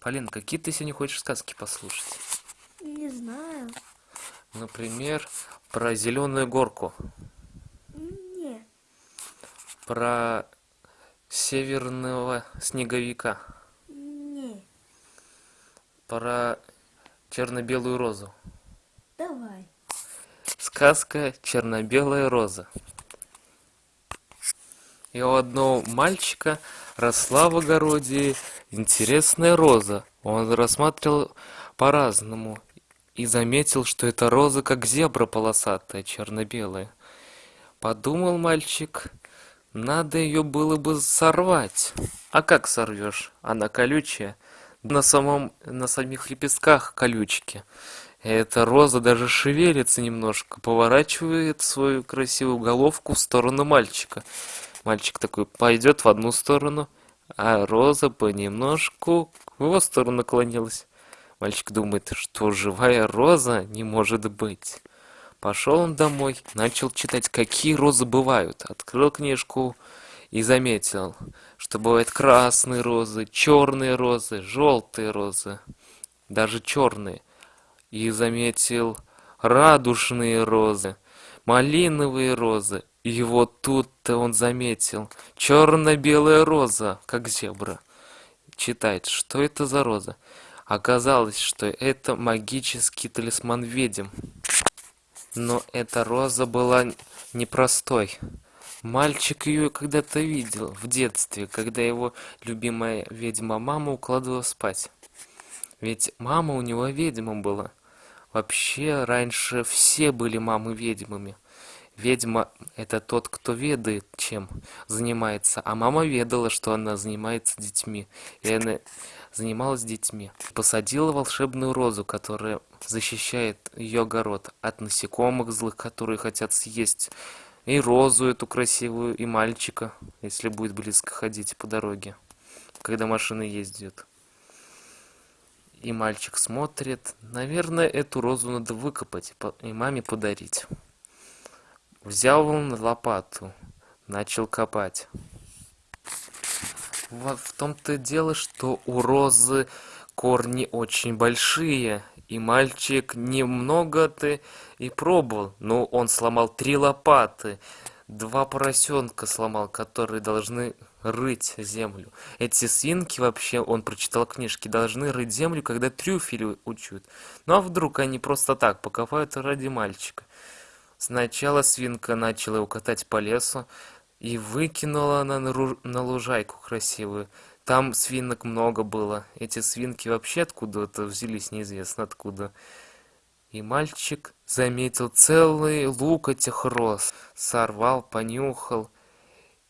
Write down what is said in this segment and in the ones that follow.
Полин, какие ты сегодня хочешь сказки послушать? Не знаю. Например, про зеленую горку, Не. про северного снеговика, Не. про черно-белую розу. Давай. Сказка «Черно-белая роза». И у одного мальчика росла в огороде интересная роза. Он рассматривал по-разному и заметил, что эта роза как зебра полосатая, черно-белая. Подумал мальчик, надо ее было бы сорвать. А как сорвешь? Она колючая. На самом, на самих лепестках колючки. Эта роза даже шевелится немножко, поворачивает свою красивую головку в сторону мальчика. Мальчик такой пойдет в одну сторону, а роза понемножку в его сторону наклонилась. Мальчик думает, что живая роза не может быть. Пошел он домой, начал читать, какие розы бывают. Открыл книжку и заметил, что бывают красные розы, черные розы, желтые розы, даже черные. И заметил радужные розы, малиновые розы, и вот тут-то он заметил черно-белая роза, как зебра. Читает, что это за роза? Оказалось, что это магический талисман ведьм. Но эта роза была непростой. Мальчик ее когда-то видел в детстве, когда его любимая ведьма-мама укладывала спать. Ведь мама у него ведьма была. Вообще, раньше все были мамы ведьмами. Ведьма – это тот, кто ведает, чем занимается. А мама ведала, что она занимается детьми. И она занималась детьми. Посадила волшебную розу, которая защищает ее огород от насекомых злых, которые хотят съесть и розу эту красивую, и мальчика, если будет близко ходить по дороге, когда машина ездит. И мальчик смотрит, наверное, эту розу надо выкопать и маме подарить. Взял он лопату, начал копать. Вот в том-то и дело, что у розы корни очень большие, и мальчик немного-то и пробовал, но он сломал три лопаты, два поросенка сломал, которые должны рыть землю. Эти свинки вообще, он прочитал книжки, должны рыть землю, когда трюфели учат. Ну а вдруг они просто так покопают ради мальчика? Сначала свинка начала его катать по лесу и выкинула она на лужайку красивую. Там свинок много было. Эти свинки вообще откуда-то взялись, неизвестно откуда. И мальчик заметил целый лук этих роз. Сорвал, понюхал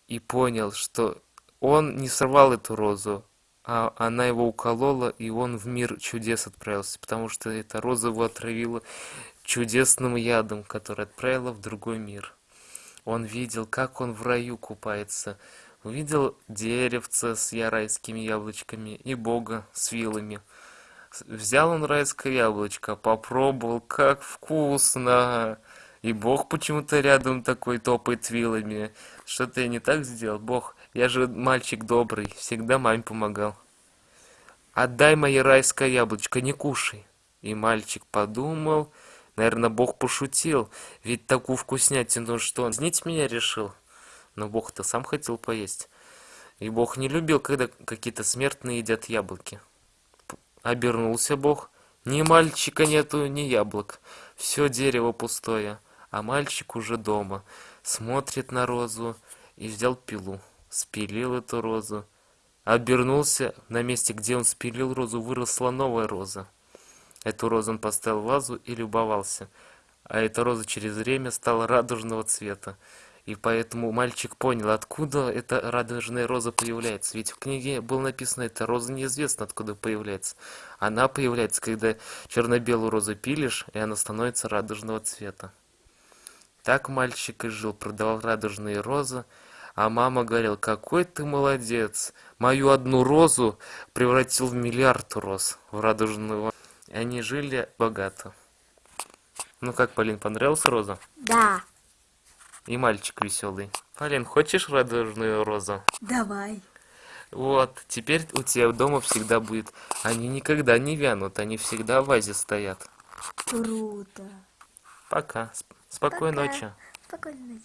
и понял, что он не сорвал эту розу, а она его уколола, и он в мир чудес отправился, потому что эта роза его отравила чудесным ядом, который отправила в другой мир. Он видел, как он в раю купается, увидел деревце с райскими яблочками и бога с вилами. Взял он райское яблочко, попробовал, как вкусно! И бог почему-то рядом такой топает вилами. Что-то я не так сделал, бог. Я же мальчик добрый, всегда маме помогал. Отдай мои райское яблочко, не кушай. И мальчик подумал, Наверное, Бог пошутил, ведь такую вкуснятину, что он знить меня решил. Но Бог-то сам хотел поесть. И Бог не любил, когда какие-то смертные едят яблоки. Обернулся Бог. Ни мальчика нету, ни яблок. Все дерево пустое, а мальчик уже дома. Смотрит на розу и взял пилу. Спилил эту розу. Обернулся, на месте, где он спилил розу, выросла новая роза. Эту розу он поставил в вазу и любовался. А эта роза через время стала радужного цвета. И поэтому мальчик понял, откуда эта радужная роза появляется. Ведь в книге было написано, эта роза неизвестно откуда появляется. Она появляется, когда черно-белую розу пилишь, и она становится радужного цвета. Так мальчик и жил, продавал радужные розы, а мама говорила, какой ты молодец, мою одну розу превратил в миллиард роз, в радужную они жили богато. Ну как, Полин, понравилась роза? Да. И мальчик веселый. Полин, хочешь радужную розу? Давай. Вот, теперь у тебя дома всегда будет. Они никогда не вянут, они всегда в вазе стоят. Круто. Пока. Сп- Спокойной Пока. ночи. Спокойной ночи.